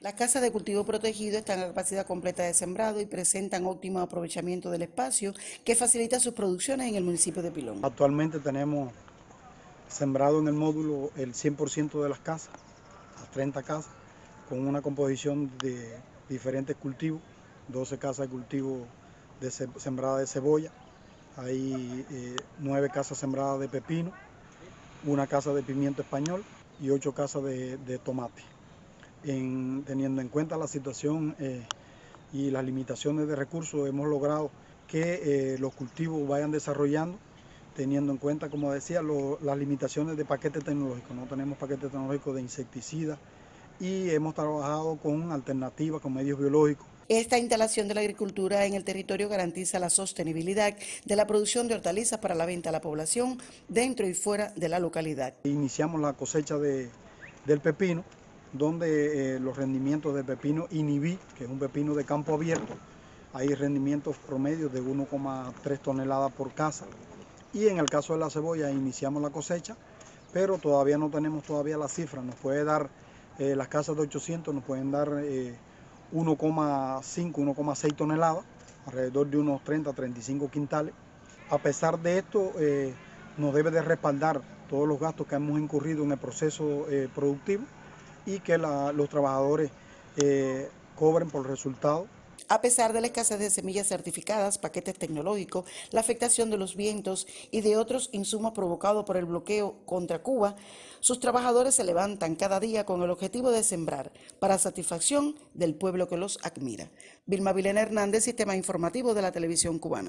Las casas de cultivo protegido están a capacidad completa de sembrado y presentan óptimo aprovechamiento del espacio que facilita sus producciones en el municipio de Pilón. Actualmente tenemos sembrado en el módulo el 100% de las casas, las 30 casas, con una composición de diferentes cultivos, 12 casas de cultivo de sembrada de cebolla, hay eh, 9 casas sembradas de pepino, una casa de pimiento español y 8 casas de, de tomate. En, teniendo en cuenta la situación eh, y las limitaciones de recursos, hemos logrado que eh, los cultivos vayan desarrollando teniendo en cuenta, como decía, lo, las limitaciones de paquete tecnológico. No tenemos paquete tecnológico de insecticidas y hemos trabajado con alternativas, con medios biológicos. Esta instalación de la agricultura en el territorio garantiza la sostenibilidad de la producción de hortalizas para la venta a la población dentro y fuera de la localidad. Iniciamos la cosecha de, del pepino, donde eh, los rendimientos de pepino inhibí, que es un pepino de campo abierto, hay rendimientos promedios de 1,3 toneladas por casa. Y en el caso de la cebolla iniciamos la cosecha, pero todavía no tenemos todavía la cifra, nos puede dar, eh, las casas de 800 nos pueden dar eh, 1,5, 1,6 toneladas, alrededor de unos 30, 35 quintales. A pesar de esto, eh, nos debe de respaldar todos los gastos que hemos incurrido en el proceso eh, productivo y que los trabajadores eh, cobren por resultado a pesar de la escasez de semillas certificadas, paquetes tecnológicos, la afectación de los vientos y de otros insumos provocados por el bloqueo contra Cuba, sus trabajadores se levantan cada día con el objetivo de sembrar para satisfacción del pueblo que los admira. Vilma Vilena Hernández, Sistema Informativo de la Televisión Cubana.